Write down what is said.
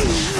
Ugh!